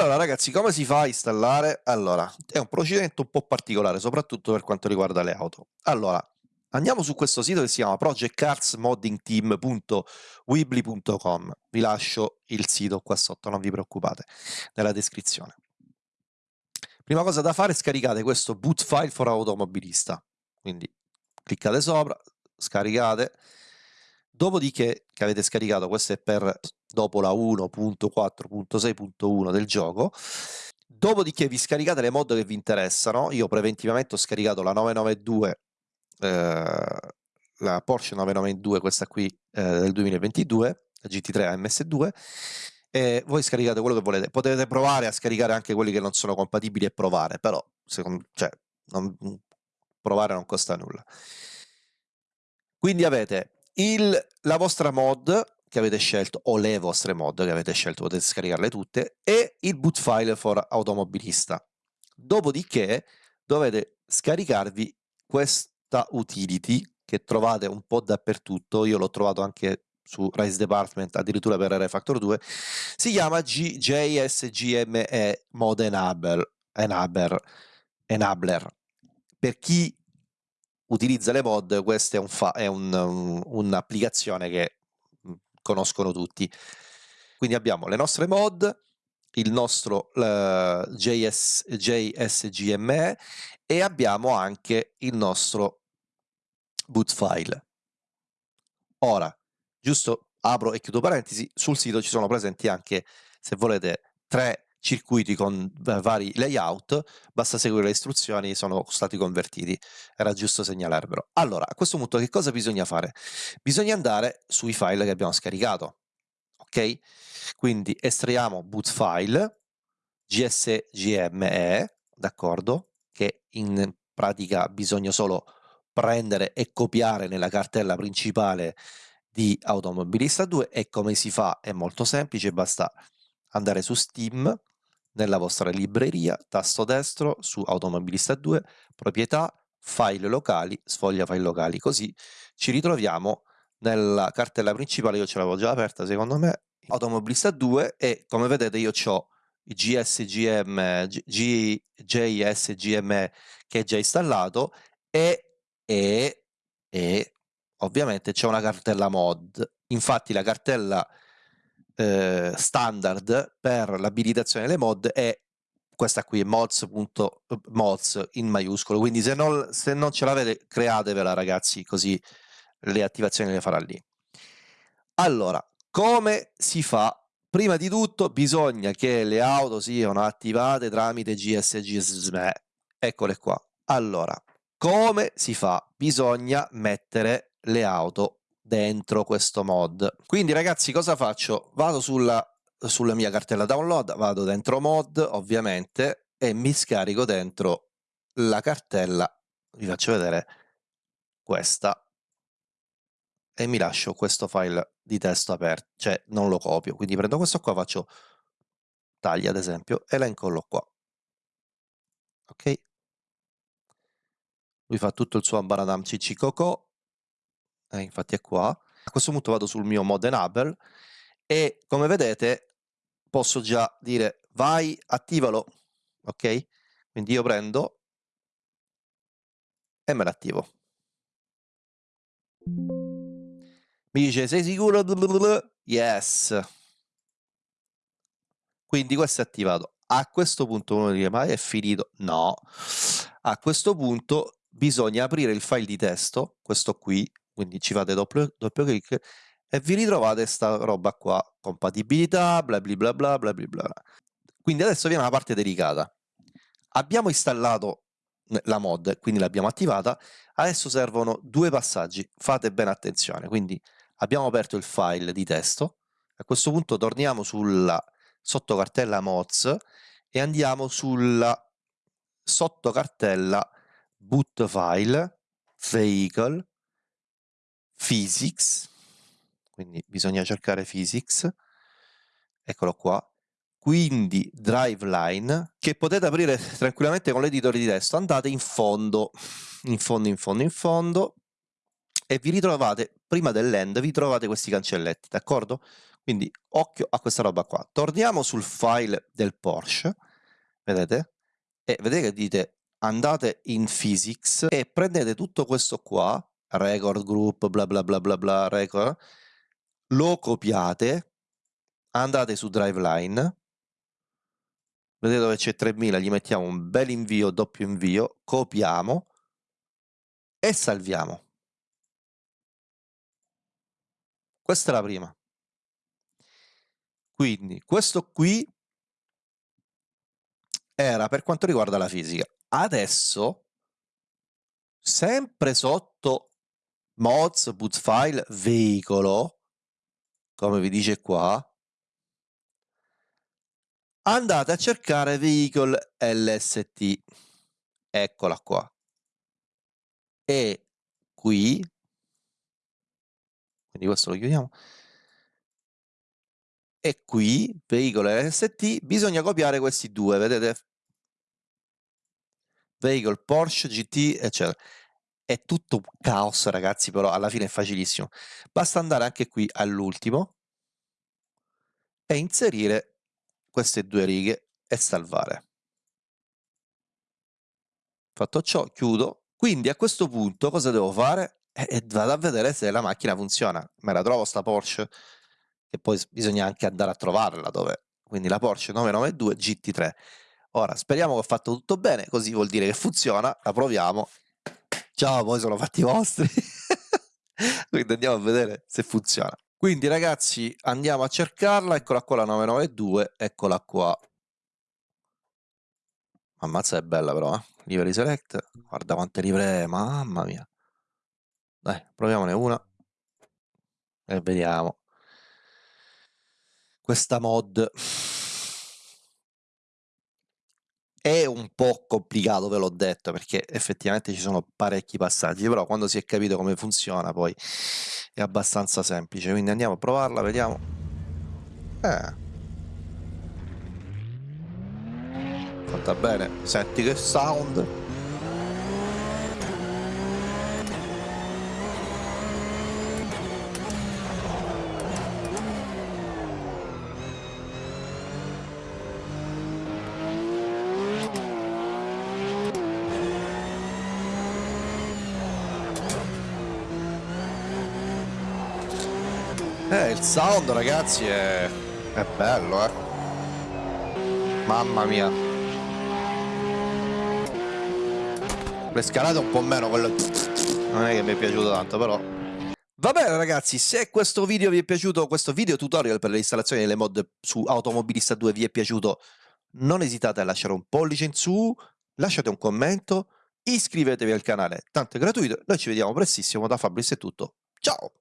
Allora ragazzi, come si fa a installare? Allora, è un procedimento un po' particolare, soprattutto per quanto riguarda le auto. Allora, andiamo su questo sito che si chiama projectcarsmoddingteam.weebly.com. Vi lascio il sito qua sotto, non vi preoccupate, nella descrizione. Prima cosa da fare è scaricare questo boot file for automobilista. Quindi cliccate sopra, scaricate, Dopodiché, che avete scaricato, questo è per dopo la 1.4.6.1 del gioco, dopodiché vi scaricate le mod che vi interessano, io preventivamente ho scaricato la 992, eh, la Porsche 992, questa qui eh, del 2022, la GT3 AMS2, e voi scaricate quello che volete. Potete provare a scaricare anche quelli che non sono compatibili e provare, però secondo, cioè, non, provare non costa nulla. Quindi avete il, la vostra mod che avete scelto, o le vostre mod che avete scelto, potete scaricarle tutte, e il boot file for automobilista. Dopodiché dovete scaricarvi questa utility che trovate un po' dappertutto, io l'ho trovato anche su Rise Department, addirittura per Refactor 2, si chiama JSGME Mod Enabler, Enabler, Enabler. Per chi utilizza le mod, questa è, un è un'applicazione un, che mhmm, conoscono tutti. Quindi abbiamo le nostre mod, il nostro uh, JS, JSGME e abbiamo anche il nostro boot file. Ora, giusto apro e chiudo parentesi, sul sito ci sono presenti anche, se volete, tre circuiti con vari layout, basta seguire le istruzioni, sono stati convertiti. Era giusto segnalarvelo. Allora, a questo punto che cosa bisogna fare? Bisogna andare sui file che abbiamo scaricato, ok? Quindi estraiamo boot file, gsgme, d'accordo? Che in pratica bisogna solo prendere e copiare nella cartella principale di Automobilista 2 e come si fa? È molto semplice, basta andare su Steam, nella vostra libreria, tasto destro su Automobilista 2, proprietà, file locali, sfoglia file locali, così ci ritroviamo nella cartella principale, io ce l'avevo già aperta secondo me, Automobilista 2 e come vedete io ho GSGM, G, JSGM che è già installato e, e, e ovviamente c'è una cartella mod, infatti la cartella eh, standard per l'abilitazione delle mod è questa qui, mods.mods in maiuscolo, quindi se non, se non ce l'avete createvela ragazzi, così le attivazioni le farà lì. Allora, come si fa? Prima di tutto bisogna che le auto siano attivate tramite GSG Eccole qua. Allora, come si fa? Bisogna mettere le auto dentro questo mod. Quindi ragazzi cosa faccio? Vado sulla, sulla mia cartella download, vado dentro mod ovviamente e mi scarico dentro la cartella, vi faccio vedere questa e mi lascio questo file di testo aperto, cioè non lo copio, quindi prendo questo qua, faccio taglia ad esempio, elenco qua. Ok? Lui fa tutto il suo ambaradam cicicocò, eh, infatti è qua. A questo punto vado sul mio mod enable e come vedete posso già dire vai, attivalo, ok? Quindi io prendo e me l'attivo. Mi dice sei sicuro? Yes. Quindi questo è attivato. A questo punto uno dice ma è finito? No. A questo punto bisogna aprire il file di testo, questo qui, quindi ci fate doppio, doppio clic e vi ritrovate sta roba qua, compatibilità, bla bla bla bla bla bla. Quindi adesso viene una parte delicata. Abbiamo installato la mod, quindi l'abbiamo attivata, adesso servono due passaggi, fate bene attenzione, quindi abbiamo aperto il file di testo, a questo punto torniamo sulla sottocartella mods e andiamo sulla sottocartella boot file, vehicle, physics, quindi bisogna cercare physics, eccolo qua, quindi driveline, che potete aprire tranquillamente con l'editore di testo, andate in fondo, in fondo, in fondo, in fondo, e vi ritrovate, prima dell'end, vi trovate questi cancelletti, d'accordo? Quindi occhio a questa roba qua. Torniamo sul file del Porsche, vedete? E vedete che dite andate in physics e prendete tutto questo qua, record group, bla bla bla bla bla, record, lo copiate, andate su driveline, vedete dove c'è 3000, gli mettiamo un bel invio, doppio invio, copiamo e salviamo. Questa è la prima. Quindi questo qui era per quanto riguarda la fisica. Adesso, sempre sotto mods, boot file, veicolo, come vi dice qua, andate a cercare vehicle LST. Eccola qua. E qui, quindi questo lo chiudiamo, e qui, veicolo LST, bisogna copiare questi due, vedete? Vehicle Porsche GT, eccetera. È tutto un caos, ragazzi, però alla fine è facilissimo. Basta andare anche qui all'ultimo e inserire queste due righe e salvare. Fatto ciò, chiudo. Quindi a questo punto cosa devo fare? E eh, vado a vedere se la macchina funziona. Me la trovo sta Porsche? che poi bisogna anche andare a trovarla dove quindi la Porsche 992 GT3 ora speriamo che ho fatto tutto bene così vuol dire che funziona la proviamo ciao poi sono fatti vostri. Quindi andiamo a vedere se funziona. Quindi ragazzi andiamo a cercarla. Eccola qua la 992 eccola qua. Ammazza è bella però eh? livery select guarda quante livree mamma mia. Dai proviamone una. E vediamo. Questa mod è un po' complicato, ve l'ho detto, perché effettivamente ci sono parecchi passaggi, però quando si è capito come funziona poi è abbastanza semplice, quindi andiamo a provarla, vediamo. Eh. Fatta bene, senti che sound. Eh, il sound ragazzi è, è bello, eh. Mamma mia. Le scalate un po' meno, quello non è che mi è piaciuto tanto, però. Va bene ragazzi, se questo video vi è piaciuto, questo video tutorial per l'installazione delle mod su Automobilista 2 vi è piaciuto, non esitate a lasciare un pollice in su, lasciate un commento, iscrivetevi al canale, tanto è gratuito, noi ci vediamo prestissimo, da Fabrizio è tutto, ciao!